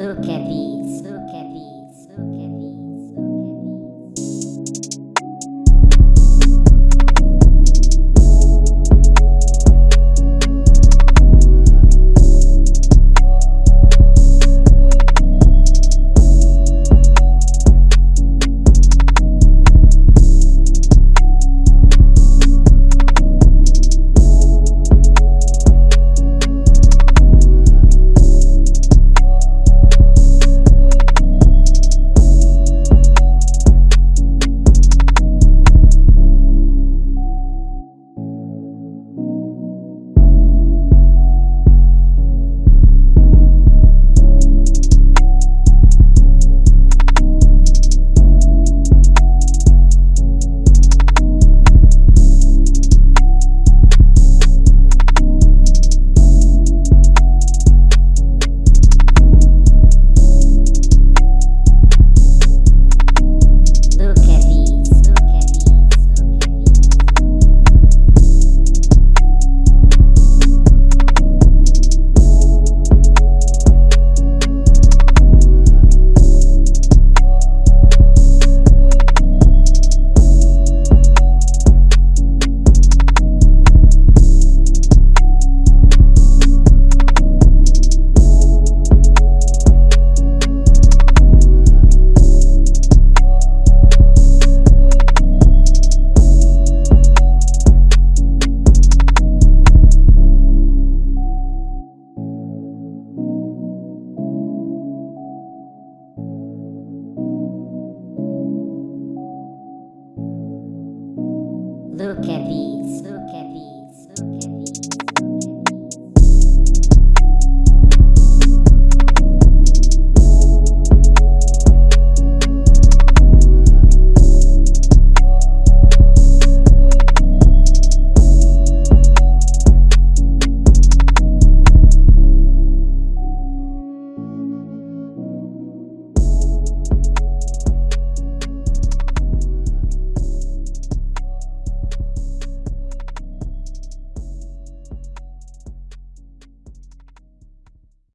Look at these. Look at these. Look at these. Look at these.